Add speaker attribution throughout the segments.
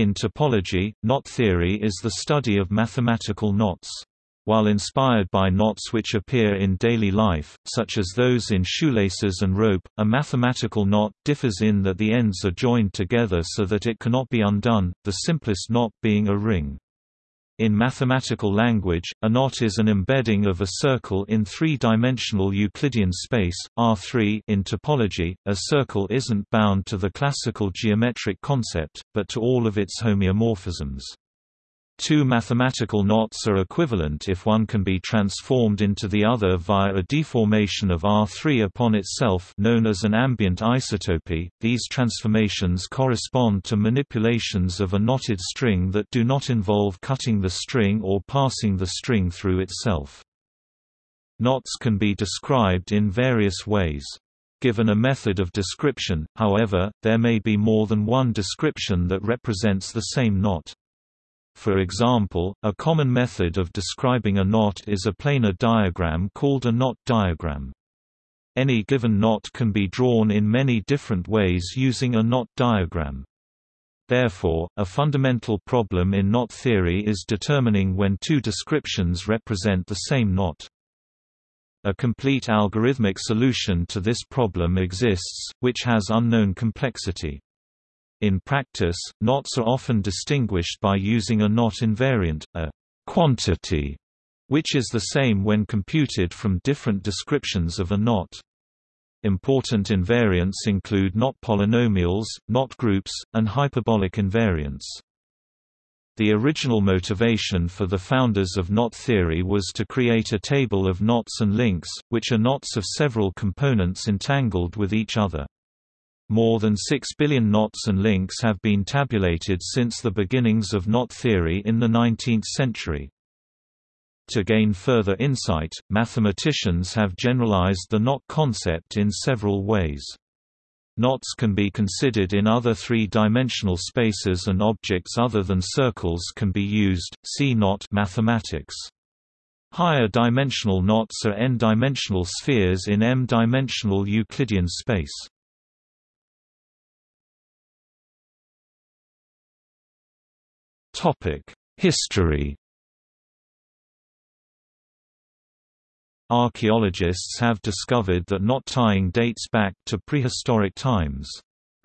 Speaker 1: In topology, knot theory is the study of mathematical knots. While inspired by knots which appear in daily life, such as those in shoelaces and rope, a mathematical knot differs in that the ends are joined together so that it cannot be undone, the simplest knot being a ring. In mathematical language, a knot is an embedding of a circle in three-dimensional Euclidean space, R3 in topology, a circle isn't bound to the classical geometric concept, but to all of its homeomorphisms. Two mathematical knots are equivalent if one can be transformed into the other via a deformation of R3 upon itself known as an ambient isotopy. These transformations correspond to manipulations of a knotted string that do not involve cutting the string or passing the string through itself. Knots can be described in various ways. Given a method of description, however, there may be more than one description that represents the same knot. For example, a common method of describing a knot is a planar diagram called a knot diagram. Any given knot can be drawn in many different ways using a knot diagram. Therefore, a fundamental problem in knot theory is determining when two descriptions represent the same knot. A complete algorithmic solution to this problem exists, which has unknown complexity. In practice, knots are often distinguished by using a knot invariant, a quantity, which is the same when computed from different descriptions of a knot. Important invariants include knot polynomials, knot groups, and hyperbolic invariants. The original motivation for the founders of knot theory was to create a table of knots and links, which are knots of several components entangled with each other. More than 6 billion knots and links have been tabulated since the beginnings of knot theory in the 19th century. To gain further insight, mathematicians have generalized the knot concept in several ways. Knots can be considered in other three-dimensional spaces and objects other than circles can be used, see knot mathematics. Higher dimensional knots are n-dimensional spheres in m-dimensional Euclidean space. History Archaeologists have discovered that knot tying dates back to prehistoric times.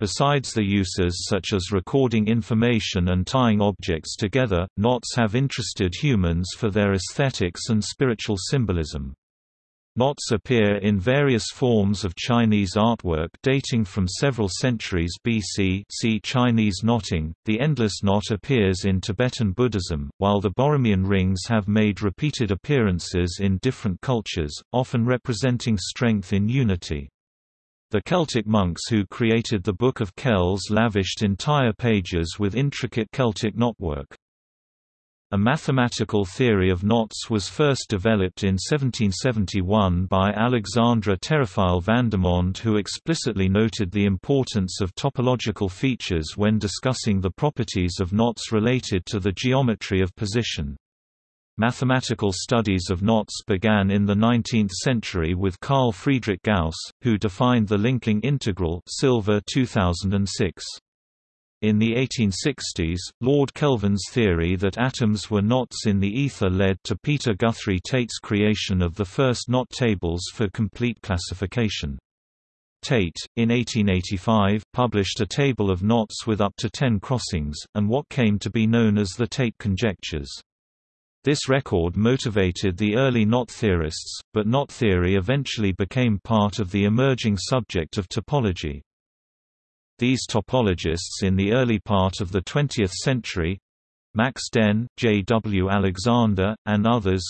Speaker 1: Besides the uses such as recording information and tying objects together, knots have interested humans for their aesthetics and spiritual symbolism. Knots appear in various forms of Chinese artwork dating from several centuries BC see Chinese knotting. The endless knot appears in Tibetan Buddhism, while the Borromean rings have made repeated appearances in different cultures, often representing strength in unity. The Celtic monks who created the Book of Kells lavished entire pages with intricate Celtic knotwork. A mathematical theory of knots was first developed in 1771 by Alexandre Théophile Vandermonde who explicitly noted the importance of topological features when discussing the properties of knots related to the geometry of position. Mathematical studies of knots began in the 19th century with Carl Friedrich Gauss, who defined the linking integral Silver 2006. In the 1860s, Lord Kelvin's theory that atoms were knots in the ether led to Peter Guthrie Tait's creation of the first knot tables for complete classification. Tait, in 1885, published a table of knots with up to ten crossings, and what came to be known as the Tait conjectures. This record motivated the early knot theorists, but knot theory eventually became part of the emerging subject of topology. These topologists in the early part of the 20th century Max Dehn, J. W. Alexander, and others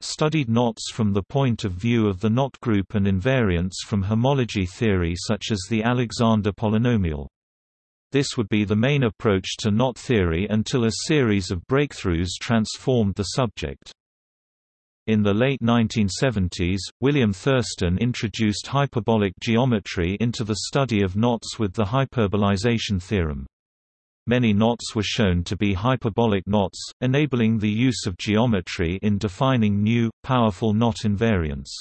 Speaker 1: studied knots from the point of view of the knot group and invariants from homology theory such as the Alexander polynomial. This would be the main approach to knot theory until a series of breakthroughs transformed the subject. In the late 1970s, William Thurston introduced hyperbolic geometry into the study of knots with the hyperbolization theorem. Many knots were shown to be hyperbolic knots, enabling the use of geometry in defining new, powerful knot invariants.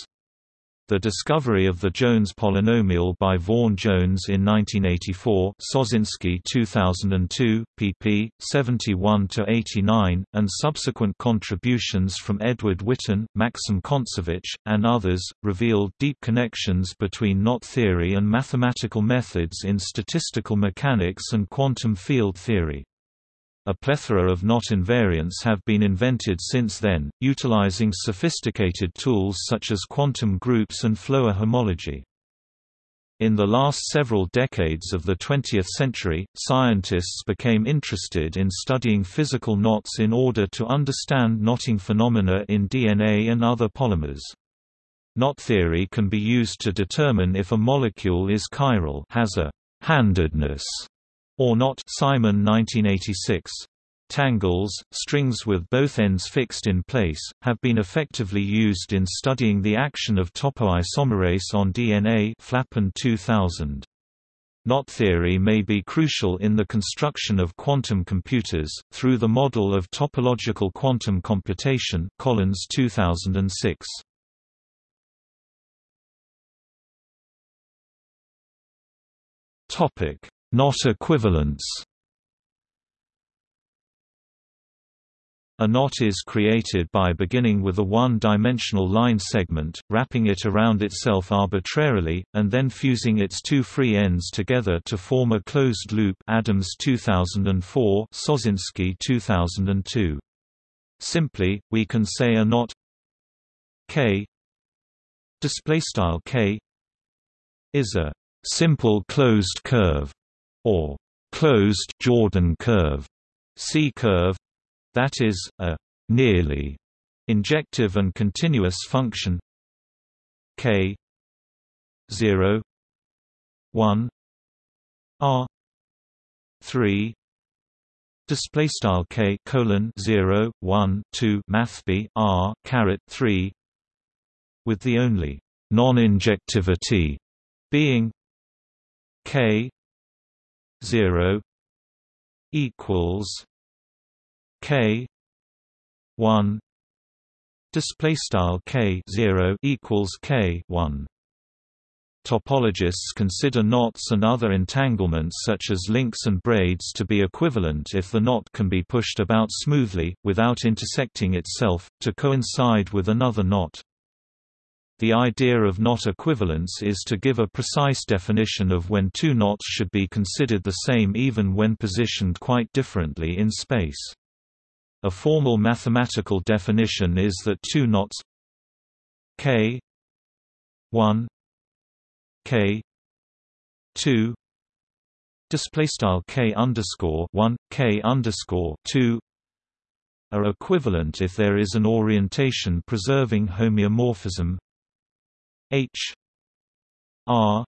Speaker 1: The discovery of the Jones polynomial by Vaughan Jones in 1984 Sossinsky 2002, pp. 71 to 89, and subsequent contributions from Edward Witten, Maxim Kontsevich, and others, revealed deep connections between knot theory and mathematical methods in statistical mechanics and quantum field theory. A plethora of knot invariants have been invented since then, utilizing sophisticated tools such as quantum groups and Floer homology. In the last several decades of the 20th century, scientists became interested in studying physical knots in order to understand knotting phenomena in DNA and other polymers. Knot theory can be used to determine if a molecule is chiral has a handedness or not Simon 1986. Tangles, strings with both ends fixed in place, have been effectively used in studying the action of topoisomerase on DNA Flapan 2000. Knot theory may be crucial in the construction of quantum computers, through the model of topological quantum computation Collins 2006. Knot equivalence A knot is created by beginning with a one-dimensional line segment, wrapping it around itself arbitrarily, and then fusing its two free ends together to form a closed loop Adams 2004 Sossinsky 2002. Simply, we can say a knot K k is a simple closed curve or closed Jordan curve, C curve, that is, a nearly injective and continuous function k 0 1 r 3 display style k colon 0 1 2 math b r caret 3 with the only non-injectivity being k 0 equals k 1 display style k 0 equals k 1 Topologists consider knots and other entanglements such as links and braids to be equivalent if the knot can be pushed about smoothly, without intersecting itself, to coincide with another knot. The idea of knot equivalence is to give a precise definition of when two knots should be considered the same even when positioned quite differently in space. A formal mathematical definition is that two knots k 1 k 2 display style k underscore 1 k underscore 2 are equivalent if there is an orientation preserving homeomorphism H R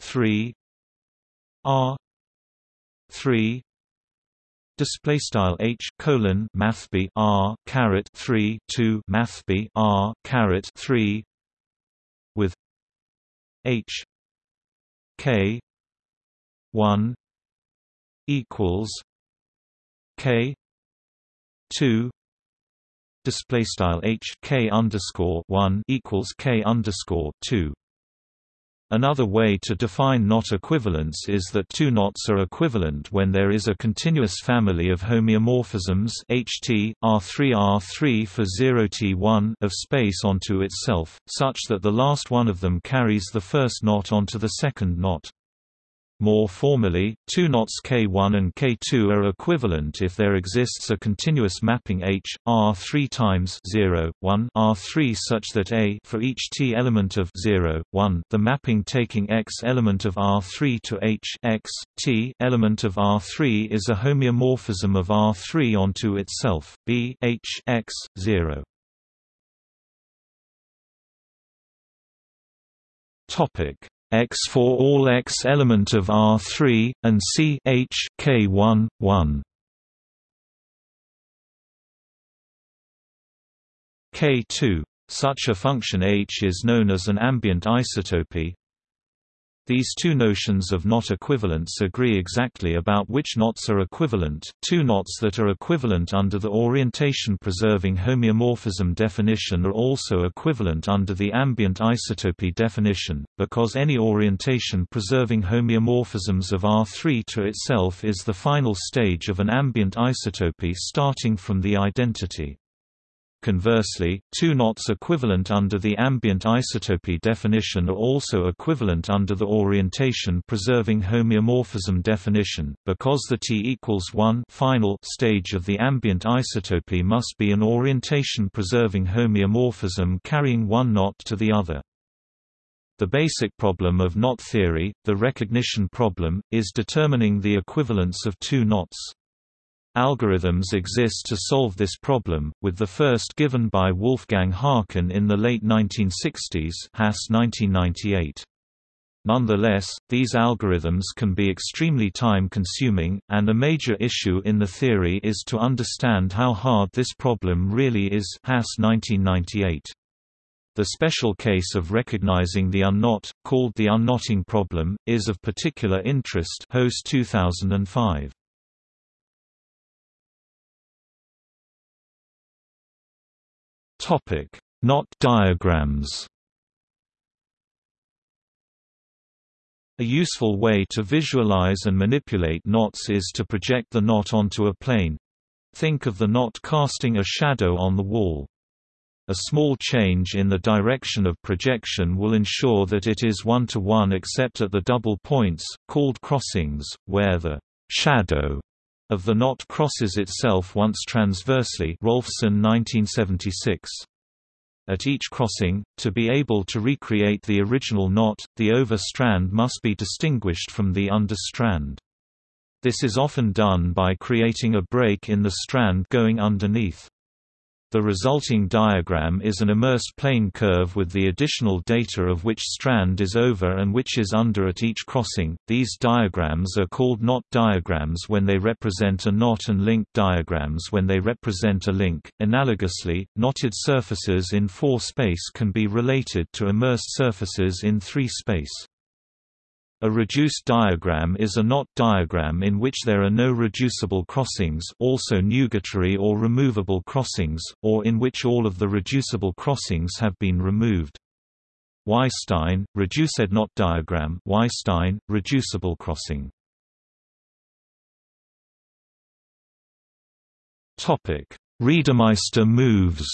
Speaker 1: three R three display style H colon math B R caret 3 2 math B R caret 3 with H K 1 equals K 2 display style h k underscore one equals k underscore two. Another way to define knot equivalence is that two knots are equivalent when there is a continuous family of homeomorphisms HT, R3 R3 for 0T1 of space onto itself, such that the last one of them carries the first knot onto the second knot. More formally, two knots K1 and K2 are equivalent if there exists a continuous mapping H, R 3 times 0, 1 R3 such that A for each T element of 0, 1 the mapping taking X element of R3 to H X, T element of R3 is a homeomorphism of R3 onto itself, B H X, 0. Topic X for all X element of R3, and C H K1, 1. K2. Such a function H is known as an ambient isotopy. These two notions of knot equivalence agree exactly about which knots are equivalent. Two knots that are equivalent under the orientation-preserving homeomorphism definition are also equivalent under the ambient isotopy definition, because any orientation-preserving homeomorphisms of R3 to itself is the final stage of an ambient isotopy starting from the identity. Conversely, two knots equivalent under the ambient isotopy definition are also equivalent under the orientation-preserving homeomorphism definition, because the T equals 1 final stage of the ambient isotopy must be an orientation-preserving homeomorphism carrying one knot to the other. The basic problem of knot theory, the recognition problem, is determining the equivalence of two knots. Algorithms exist to solve this problem, with the first given by Wolfgang Haken in the late 1960s Hass 1998. Nonetheless, these algorithms can be extremely time-consuming, and a major issue in the theory is to understand how hard this problem really is Hass 1998. The special case of recognizing the unknot, called the unknotting problem, is of particular interest Hoste 2005. Topic: Knot diagrams. A useful way to visualize and manipulate knots is to project the knot onto a plane. Think of the knot casting a shadow on the wall. A small change in the direction of projection will ensure that it is one-to-one -one except at the double points, called crossings, where the shadow of the knot crosses itself once transversely Rolfsen 1976. At each crossing, to be able to recreate the original knot, the over strand must be distinguished from the under strand. This is often done by creating a break in the strand going underneath. The resulting diagram is an immersed plane curve with the additional data of which strand is over and which is under at each crossing. These diagrams are called knot diagrams when they represent a knot and link diagrams when they represent a link. Analogously, knotted surfaces in 4 space can be related to immersed surfaces in 3 space. A reduced diagram is a knot diagram in which there are no reducible crossings also nugatory or removable crossings, or in which all of the reducible crossings have been removed. Weisstein, reduced knot diagram Weisstein, reducible crossing Reidemeister moves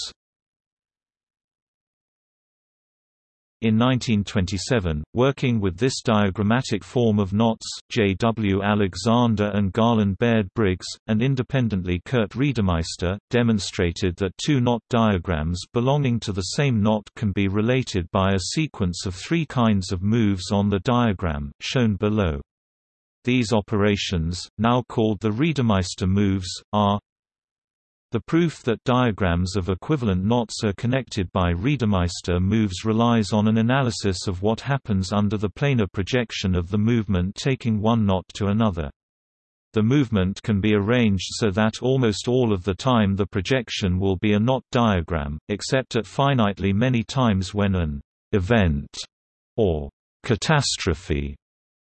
Speaker 1: In 1927, working with this diagrammatic form of knots, J. W. Alexander and Garland Baird Briggs, and independently Kurt Reidemeister, demonstrated that two knot diagrams belonging to the same knot can be related by a sequence of three kinds of moves on the diagram, shown below. These operations, now called the Reidemeister moves, are the proof that diagrams of equivalent knots are connected by Reidemeister moves relies on an analysis of what happens under the planar projection of the movement taking one knot to another. The movement can be arranged so that almost all of the time the projection will be a knot diagram, except at finitely many times when an event or catastrophe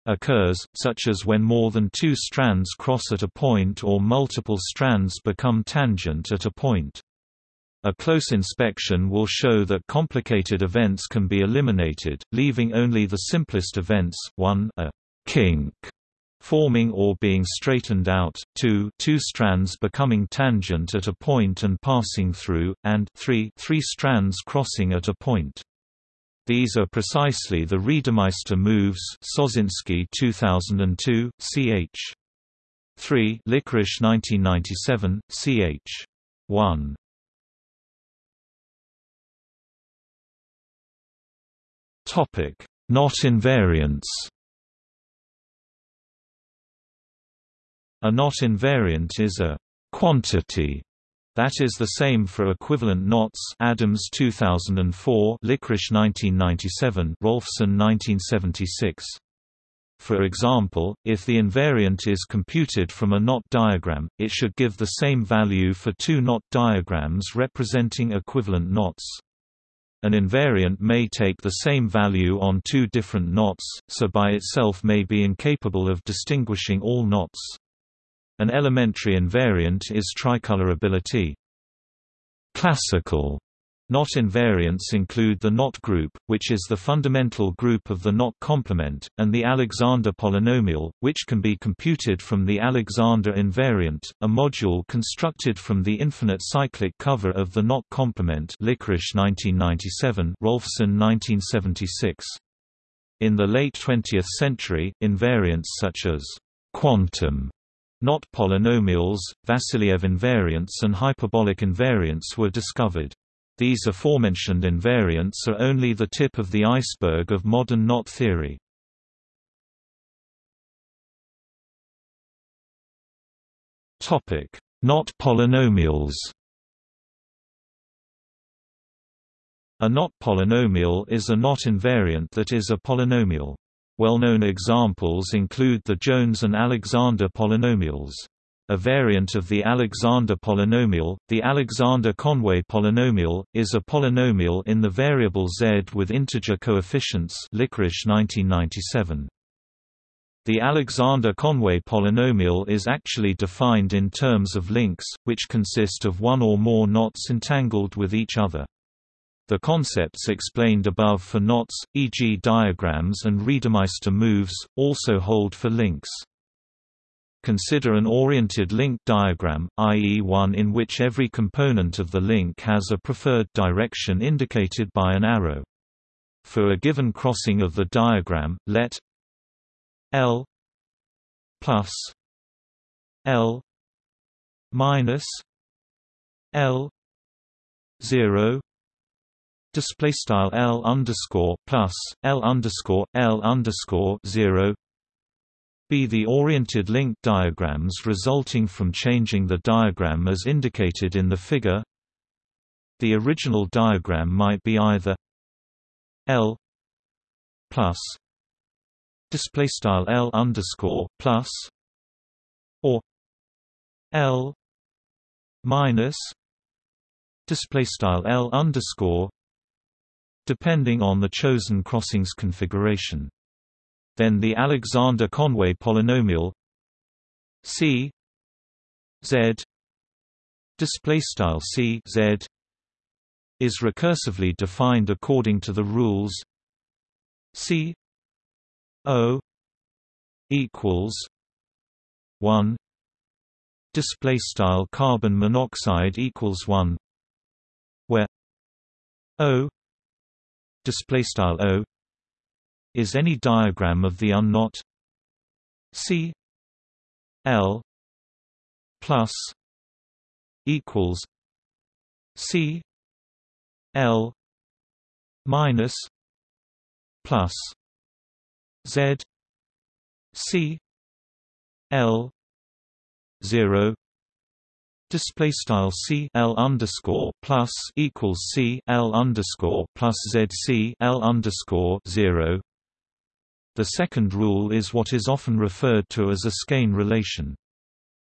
Speaker 1: occurs, such as when more than two strands cross at a point or multiple strands become tangent at a point. A close inspection will show that complicated events can be eliminated, leaving only the simplest events, 1 a kink forming or being straightened out, 2 two strands becoming tangent at a point and passing through, and 3 three strands crossing at a point. These are precisely the Reidemeister moves Sossinsky 2002, ch. 3 Lickorish 1997, ch. 1 Topic: Knot invariance. A knot invariant is a quantity that is the same for equivalent knots Adams 2004 Lickorish 1997 Rolfsen 1976 for example, if the invariant is computed from a knot diagram, it should give the same value for two knot diagrams representing equivalent knots. An invariant may take the same value on two different knots, so by itself may be incapable of distinguishing all knots. An elementary invariant is tricolorability. Classical Knot invariants include the knot group, which is the fundamental group of the knot complement, and the Alexander polynomial, which can be computed from the Alexander invariant, a module constructed from the infinite cyclic cover of the knot complement Lickorish 1997, Rolfsen 1976. In the late 20th century, invariants such as quantum knot polynomials, Vassiliev invariants and hyperbolic invariants were discovered. These aforementioned invariants are only the tip of the iceberg of modern knot theory. Knot polynomials A knot polynomial is a knot invariant that is a polynomial. Well-known examples include the Jones and Alexander polynomials. A variant of the Alexander polynomial, the Alexander-Conway polynomial, is a polynomial in the variable z with integer coefficients Lickorish 1997. The Alexander-Conway polynomial is actually defined in terms of links, which consist of one or more knots entangled with each other. The concepts explained above for knots, e.g. diagrams and Reidemeister moves, also hold for links. Consider an oriented link diagram, i.e. one in which every component of the link has a preferred direction indicated by an arrow. For a given crossing of the diagram, let L plus L minus L zero display style L underscore plus L underscore L underscore zero be the oriented link diagrams resulting from changing the diagram as indicated in the figure. The original diagram might be either L plus display style L underscore plus or L minus display style L underscore depending on the chosen crossings configuration. Then the Alexander-Conway polynomial C Z display style C Z is recursively defined according to the rules C O equals 1 display style carbon monoxide equals 1 where O display style O is any diagram of the unknot C L plus equals C L minus plus Z C L zero display style C L underscore plus equals C L underscore plus Z C L underscore zero the second rule is what is often referred to as a skein relation.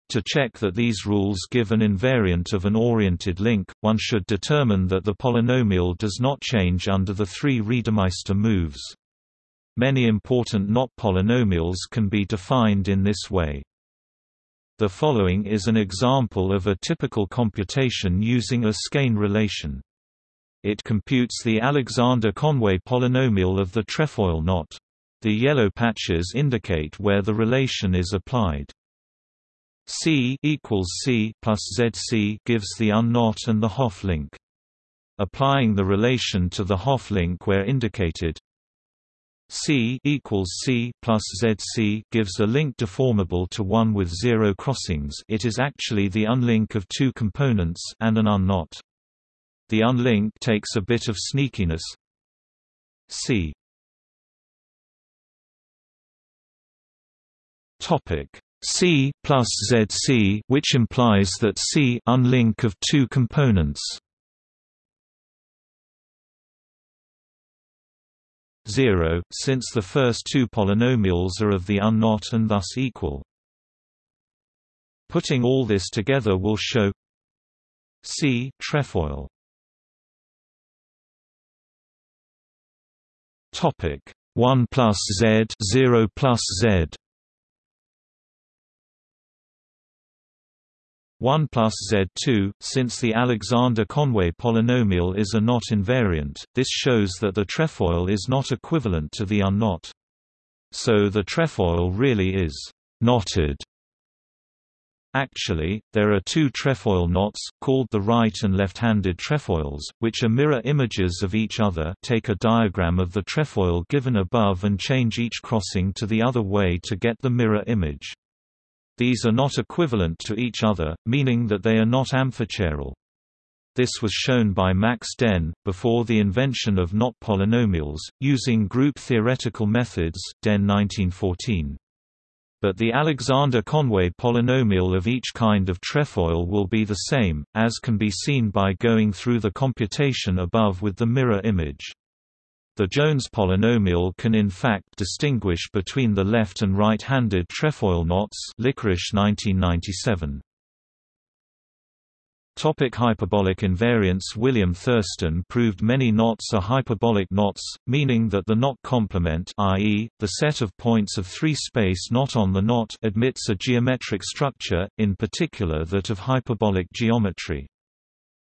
Speaker 1: To check that these rules give an invariant of an oriented link, one should determine that the polynomial does not change under the three Reidemeister moves. Many important knot polynomials can be defined in this way. The following is an example of a typical computation using a skein relation. It computes the Alexander-Conway polynomial of the trefoil knot. The yellow patches indicate where the relation is applied. C equals C plus ZC gives the unknot and the Hopf link. Applying the relation to the Hopf link where indicated, C equals C plus ZC gives a link deformable to one with zero crossings. It is actually the unlink of two components and an unknot. The unlink takes a bit of sneakiness. C Topic C plus ZC, which implies that C unlink of two components. Zero, since the first two polynomials are of the unknot and thus equal. Putting all this together will show C trefoil Topic 1 plus z 0 plus z 1 plus z2, since the Alexander-Conway polynomial is a knot invariant, this shows that the trefoil is not equivalent to the unknot. So the trefoil really is knotted. Actually, there are two trefoil knots, called the right and left-handed trefoils, which are mirror images of each other take a diagram of the trefoil given above and change each crossing to the other way to get the mirror image. These are not equivalent to each other, meaning that they are not amphichiral. This was shown by Max Dehn, before the invention of knot polynomials, using group theoretical methods Dehn 1914 but the Alexander-Conway polynomial of each kind of trefoil will be the same, as can be seen by going through the computation above with the mirror image. The Jones polynomial can in fact distinguish between the left and right-handed trefoil knots Lickorish 1997. Topic hyperbolic invariance William Thurston proved many knots are hyperbolic knots, meaning that the knot complement i.e., the set of points of three-space not on the knot admits a geometric structure, in particular that of hyperbolic geometry.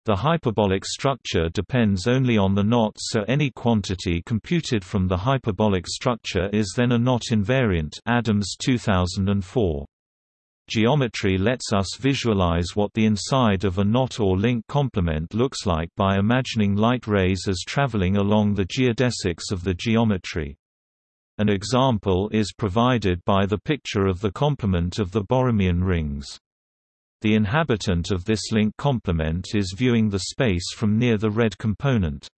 Speaker 1: The hyperbolic structure depends only on the knot so any quantity computed from the hyperbolic structure is then a knot invariant Adams 2004. Geometry lets us visualize what the inside of a knot or link complement looks like by imagining light rays as traveling along the geodesics of the geometry. An example is provided by the picture of the complement of the Borromean rings. The inhabitant of this link complement is viewing the space from near the red component.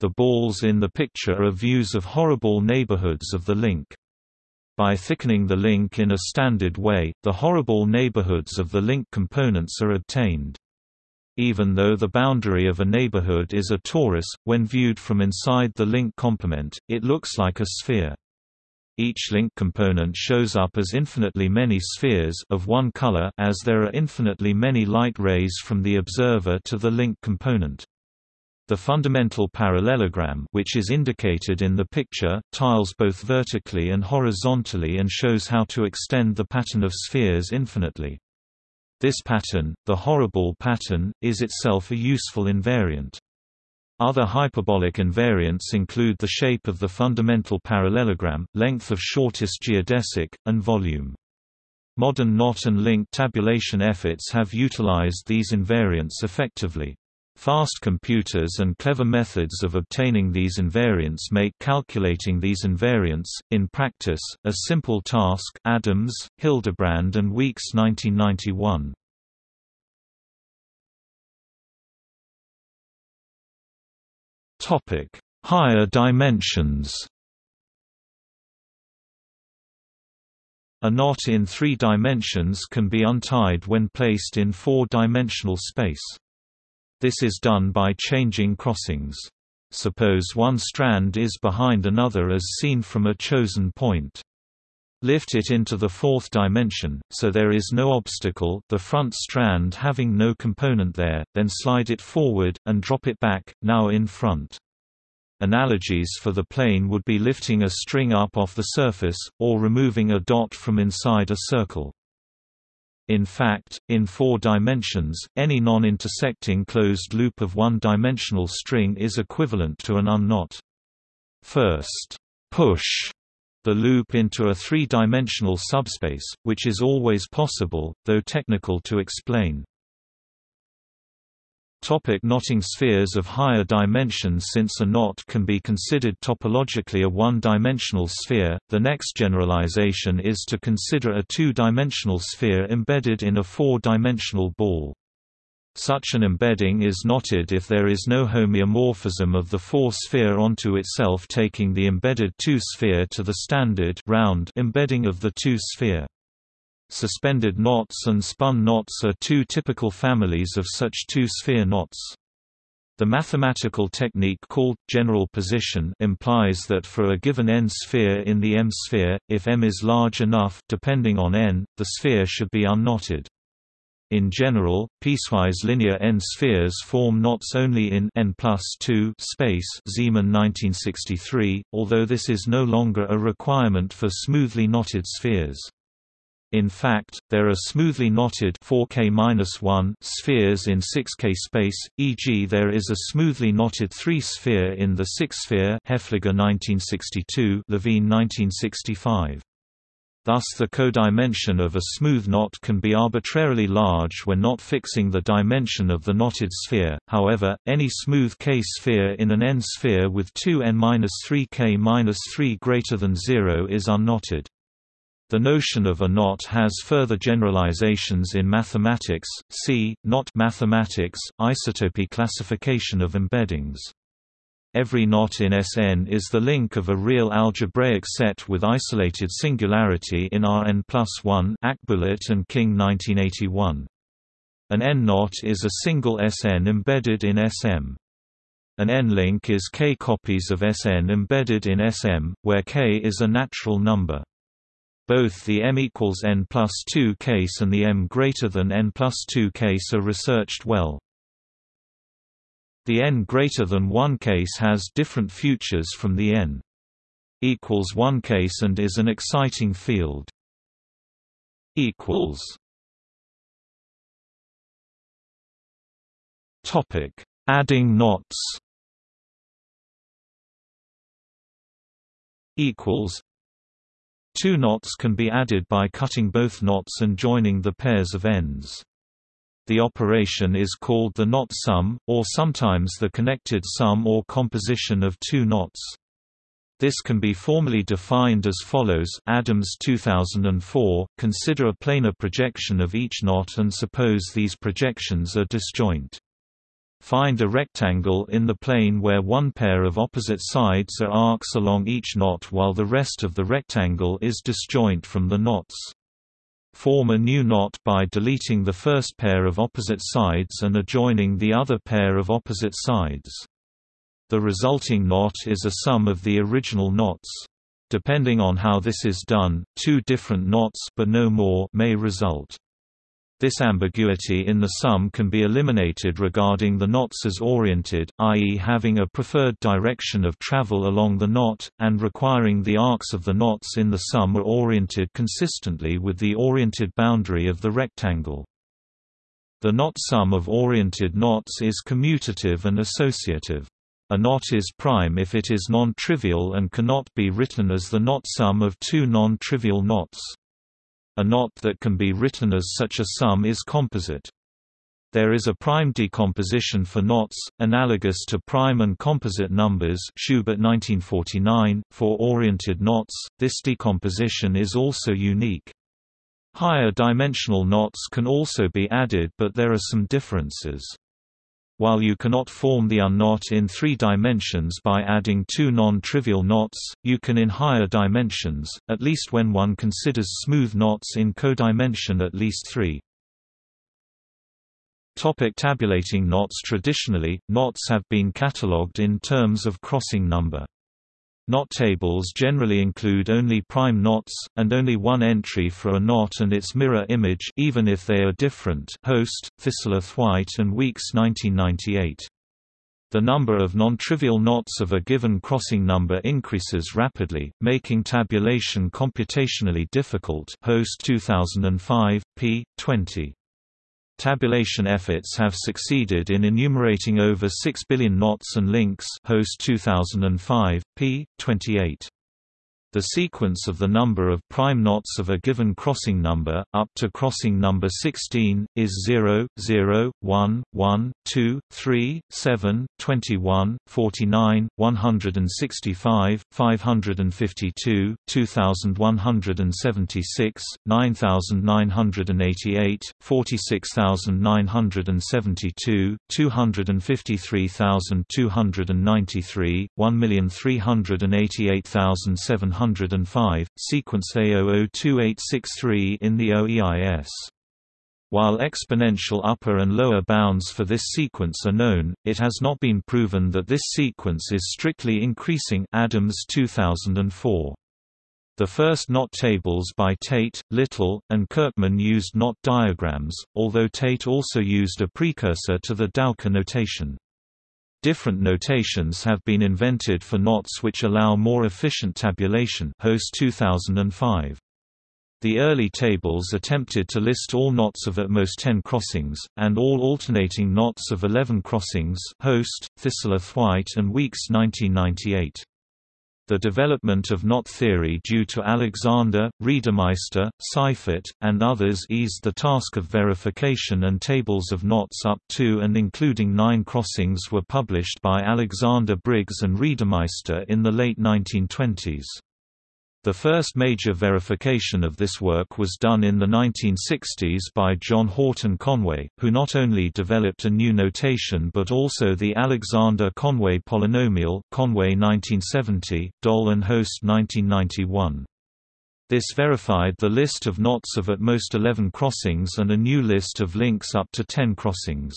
Speaker 1: The balls in the picture are views of horoball neighborhoods of the link. By thickening the link in a standard way, the horoball neighborhoods of the link components are obtained. Even though the boundary of a neighborhood is a torus, when viewed from inside the link complement, it looks like a sphere. Each link component shows up as infinitely many spheres of one color as there are infinitely many light rays from the observer to the link component. The fundamental parallelogram which is indicated in the picture, tiles both vertically and horizontally and shows how to extend the pattern of spheres infinitely. This pattern, the horoball pattern, is itself a useful invariant. Other hyperbolic invariants include the shape of the fundamental parallelogram, length of shortest geodesic, and volume. Modern knot and link tabulation efforts have utilized these invariants effectively. Fast computers and clever methods of obtaining these invariants make calculating these invariants, in practice, a simple task Adams, Hildebrand and Weeks 1991. Higher dimensions A knot in three dimensions can be untied when placed in four-dimensional space. This is done by changing crossings. Suppose one strand is behind another as seen from a chosen point. Lift it into the fourth dimension, so there is no obstacle the front strand having no component there, then slide it forward, and drop it back, now in front. Analogies for the plane would be lifting a string up off the surface, or removing a dot from inside a circle. In fact, in four dimensions, any non-intersecting closed loop of one-dimensional string is equivalent to an unknot. First, push the loop into a three-dimensional subspace, which is always possible, though technical to explain. Topic knotting spheres of higher dimensions Since a knot can be considered topologically a one-dimensional sphere, the next generalization is to consider a two-dimensional sphere embedded in a four-dimensional ball. Such an embedding is knotted if there is no homeomorphism of the four-sphere onto itself taking the embedded two-sphere to the standard round embedding of the two-sphere. Suspended knots and spun knots are two typical families of such two-sphere knots. The mathematical technique called general position implies that for a given n-sphere in the M-sphere, if M is large enough depending on n, the sphere should be unknotted. In general, piecewise linear n-spheres form knots only in n space Zeeman 1963, although this is no longer a requirement for smoothly knotted spheres. In fact, there are smoothly knotted 4K-1 spheres in 6K space, e.g. there is a smoothly knotted 3-sphere in the 6-sphere Haefliger 1962 Levine 1965. Thus the codimension of a smooth knot can be arbitrarily large when not fixing the dimension of the knotted sphere, however, any smooth K-sphere in an n-sphere with two n-3K-3 greater than 0 is unknotted. The notion of a knot has further generalizations in mathematics, see, knot mathematics, isotopy classification of embeddings. Every knot in Sn is the link of a real algebraic set with isolated singularity in Rn plus 1 Akbulut and King 1981. An N-knot is a single Sn embedded in Sm. An N-link is k copies of Sn embedded in Sm, where k is a natural number. Both the m equals n plus 2 case and the m greater than n plus 2 case are researched well. The n greater than 1 case has different futures from the n equals 1 case and is an exciting field. equals Topic: Adding knots. Equals Two knots can be added by cutting both knots and joining the pairs of ends. The operation is called the knot sum, or sometimes the connected sum or composition of two knots. This can be formally defined as follows Adams 2004, consider a planar projection of each knot and suppose these projections are disjoint. Find a rectangle in the plane where one pair of opposite sides are arcs along each knot while the rest of the rectangle is disjoint from the knots. Form a new knot by deleting the first pair of opposite sides and adjoining the other pair of opposite sides. The resulting knot is a sum of the original knots. Depending on how this is done, two different knots but no more may result. This ambiguity in the sum can be eliminated regarding the knots as oriented, i.e. having a preferred direction of travel along the knot, and requiring the arcs of the knots in the sum are oriented consistently with the oriented boundary of the rectangle. The knot sum of oriented knots is commutative and associative. A knot is prime if it is non-trivial and cannot be written as the knot sum of two non-trivial knots. A knot that can be written as such a sum is composite. There is a prime decomposition for knots, analogous to prime and composite numbers Schubert 1949. For oriented knots, this decomposition is also unique. Higher dimensional knots can also be added but there are some differences. While you cannot form the unknot in three dimensions by adding two non-trivial knots, you can in higher dimensions, at least when one considers smooth knots in codimension at least three. Topic tabulating knots Traditionally, knots have been catalogued in terms of crossing number. Knot tables generally include only prime knots, and only one entry for a knot and its mirror image even if they are different Hoste, Thistlethwaite and Weeks 1998. The number of non-trivial knots of a given crossing number increases rapidly, making tabulation computationally difficult Hoste 2005, p. 20. Tabulation efforts have succeeded in enumerating over 6 billion knots and links Host 2005, p. 28. The sequence of the number of prime knots of a given crossing number, up to crossing number 16, is 0, 0, 1, 1, 2, 3, 7, 21, 49, 165, 552, 2176, 9988, 46972, 253293, 1388700 105, sequence A002863 in the OEIS. While exponential upper and lower bounds for this sequence are known, it has not been proven that this sequence is strictly increasing Adams 2004. The first knot tables by Tait, Little, and Kirkman used knot diagrams, although Tait also used a precursor to the Dowker notation. Different notations have been invented for knots which allow more efficient tabulation Hoste 2005. The early tables attempted to list all knots of at most 10 crossings, and all alternating knots of 11 crossings Hoste, Thistlethwaite and Weeks 1998. The development of knot theory due to Alexander, Reidemeister, Seifert, and others eased the task of verification and tables of knots up to and including nine crossings were published by Alexander Briggs and Reidemeister in the late 1920s. The first major verification of this work was done in the 1960s by John Horton Conway, who not only developed a new notation but also the Alexander-Conway polynomial Conway 1970, Doll and Hoste 1991. This verified the list of knots of at most 11 crossings and a new list of links up to 10 crossings.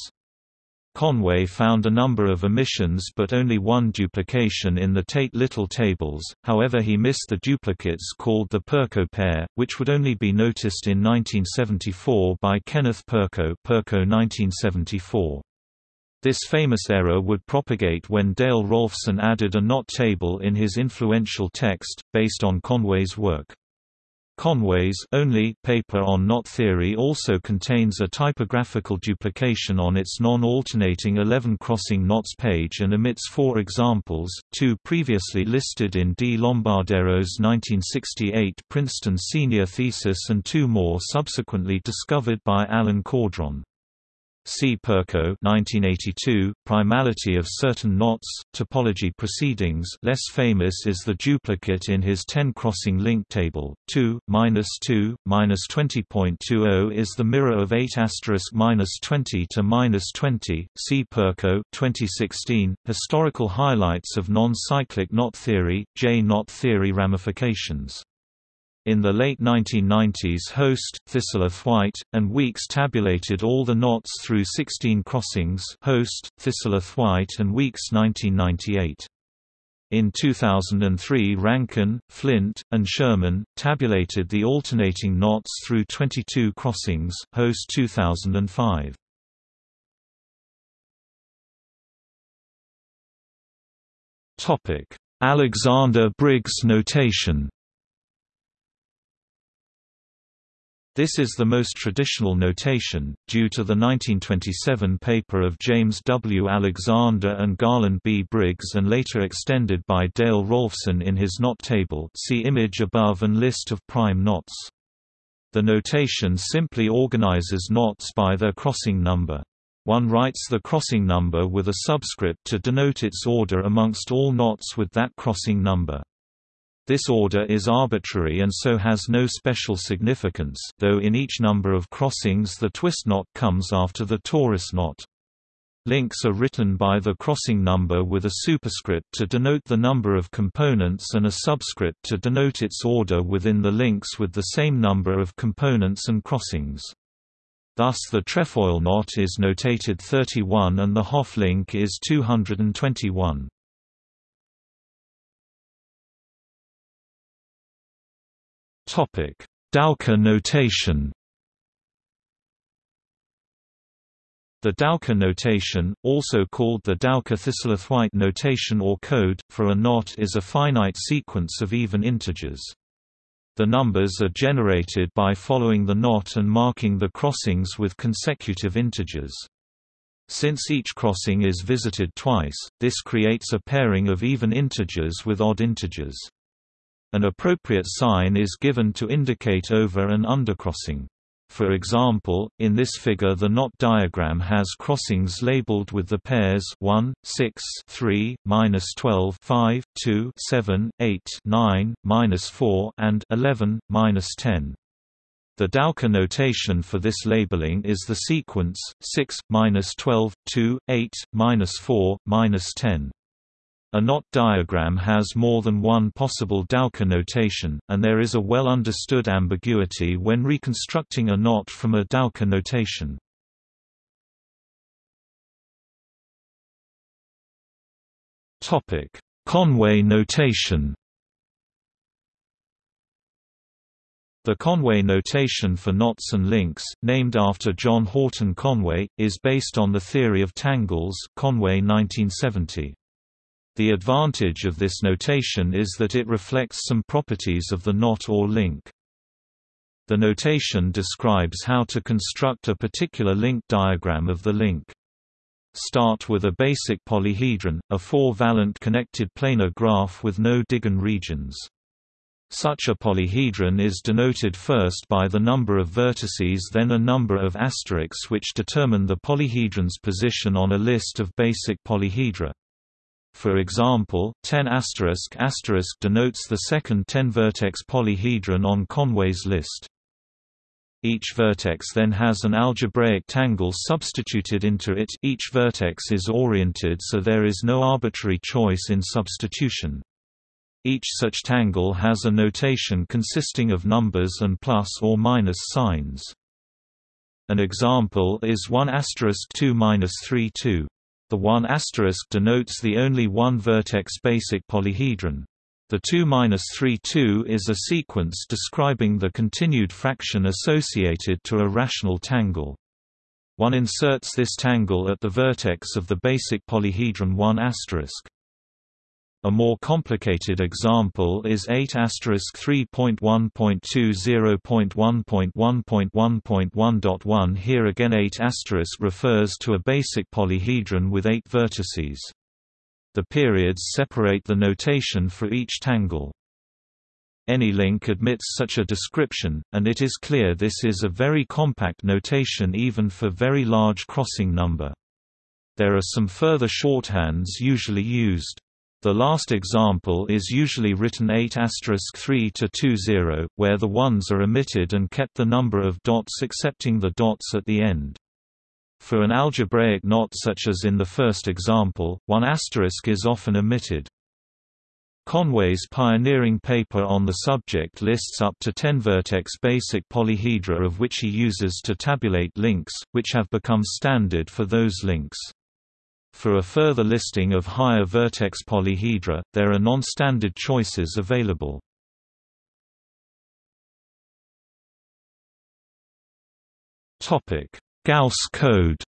Speaker 1: Conway found a number of omissions but only one duplication in the Tait-Little tables, however he missed the duplicates called the Perko pair, which would only be noticed in 1974 by Kenneth Perko Perko 1974. This famous error would propagate when Dale Rolfsen added a knot table in his influential text, based on Conway's work. Conway's only paper on knot theory also contains a typographical duplication on its non-alternating 11-crossing knots page and omits four examples, two previously listed in D. Lombardero's 1968 Princeton senior thesis and two more subsequently discovered by Alan Caudron. C. Perko 1982, Primality of Certain Knots, Topology Proceedings less famous is the duplicate in his 10-crossing link table, 2, minus 2, minus 20.20 is the mirror of 8 asterisk minus 20 to minus 20, C. Perko 2016, Historical Highlights of Non-Cyclic Knot Theory, J. Knot Theory Ramifications in the late 1990s Hoste, Thistlethwaite, and Weeks tabulated all the knots through 16 crossings Hoste, Thistlethwaite and Weeks 1998. In 2003 Rankin, Flint, and Schermann, tabulated the alternating knots through 22 crossings Hoste 2005. Alexander Briggs notation This is the most traditional notation, due to the 1927 paper of James W. Alexander and Garland B. Briggs and later extended by Dale Rolfsen in his knot table see image above and list of prime knots. The notation simply organizes knots by their crossing number. One writes the crossing number with a subscript to denote its order amongst all knots with that crossing number. This order is arbitrary and so has no special significance, though in each number of crossings the twist knot comes after the torus knot. Links are written by the crossing number with a superscript to denote the number of components and a subscript to denote its order within the links with the same number of components and crossings. Thus the trefoil knot is notated 31 and the Hopf link is 221. Dowker notation The Dowker notation, also called the Dowker-Thistlethwaite notation or code, for a knot is a finite sequence of even integers. The numbers are generated by following the knot and marking the crossings with consecutive integers. Since each crossing is visited twice, this creates a pairing of even integers with odd integers. An appropriate sign is given to indicate over and undercrossing. For example, in this figure the knot diagram has crossings labeled with the pairs 1, 6, 3, minus 12, 5, 2, 7, 8, 9, minus 4, and 11, minus 10. The Dowker notation for this labeling is the sequence 6, minus 12, 2, 8, minus 4, minus 10. A knot diagram has more than one possible Dowker notation, and there is a well-understood ambiguity when reconstructing a knot from a Dowker notation. Conway notation The Conway notation for knots and links, named after John Horton Conway, is based on the theory of tangles Conway 1970. The advantage of this notation is that it reflects some properties of the knot or link. The notation describes how to construct a particular link diagram of the link. Start with a basic polyhedron, a four-valent connected planar graph with no digon regions. Such a polyhedron is denoted first by the number of vertices then a number of asterisks which determine the polyhedron's position on a list of basic polyhedra. For example, 10 asterisk asterisk denotes the second 10-vertex polyhedron on Conway's list. Each vertex then has an algebraic tangle substituted into it each vertex is oriented so there is no arbitrary choice in substitution. Each such tangle has a notation consisting of numbers and plus or minus signs. An example is 1 2 3 2. The 1 asterisk denotes the only one vertex basic polyhedron. The 2 3 2 is a sequence describing the continued fraction associated to a rational tangle. One inserts this tangle at the vertex of the basic polyhedron 1 a more complicated example is 8 3.1.20.1.1.1.1.1. Here again 8 refers to a basic polyhedron with 8 vertices. The periods separate the notation for each tangle. Any link admits such a description, and it is clear this is a very compact notation even for very large crossing number. There are some further shorthands usually used. The last example is usually written 8 3 to 20, where the ones are omitted and kept the number of dots excepting the dots at the end. For an algebraic knot such as in the first example, one asterisk is often omitted. Conway's pioneering paper on the subject lists up to 10 vertex basic polyhedra of which he uses to tabulate links, which have become standard for those links. For a further listing of higher vertex polyhedra, there are non-standard choices available. Gauss code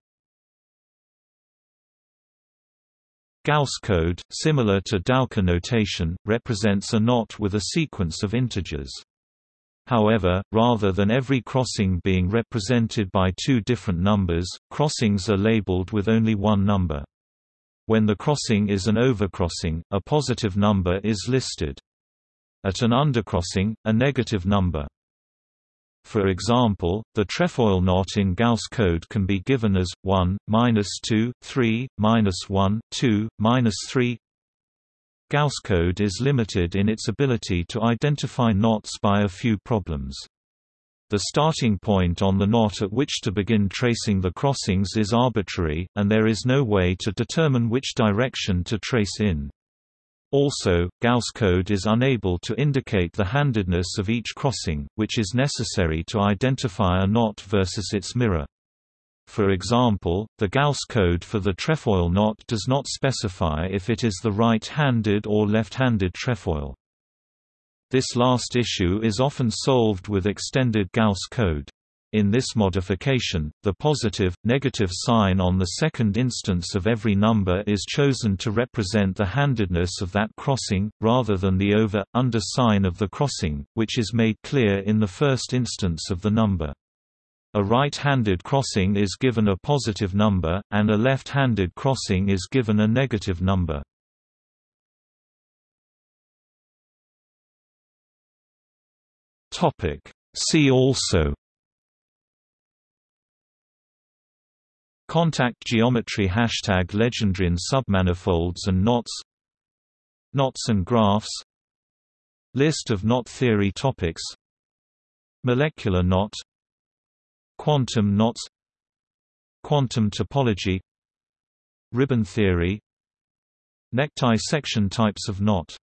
Speaker 1: Gauss code, similar to Dowker notation, represents a knot with a sequence of integers. However, rather than every crossing being represented by two different numbers, crossings are labeled with only one number. When the crossing is an overcrossing, a positive number is listed. At an undercrossing, a negative number. For example, the trefoil knot in Gauss code can be given as 1, minus 2, 3, minus 1, 2, minus 3. Gauss code is limited in its ability to identify knots by a few problems. The starting point on the knot at which to begin tracing the crossings is arbitrary, and there is no way to determine which direction to trace in. Also, Gauss code is unable to indicate the handedness of each crossing, which is necessary to identify a knot versus its mirror. For example, the Gauss code for the trefoil knot does not specify if it is the right-handed or left-handed trefoil. This last issue is often solved with extended Gauss code. In this modification, the positive, negative sign on the second instance of every number is chosen to represent the handedness of that crossing, rather than the over, under sign of the crossing, which is made clear in the first instance of the number. A right-handed crossing is given a positive number, and a left-handed crossing is given a negative number. Topic. See also. Contact geometry Hashtag Legendrian submanifolds and knots. Knots and graphs. List of knot theory topics. Molecular knot. Quantum knots Quantum topology. Ribbon theory. Necktie section types of knot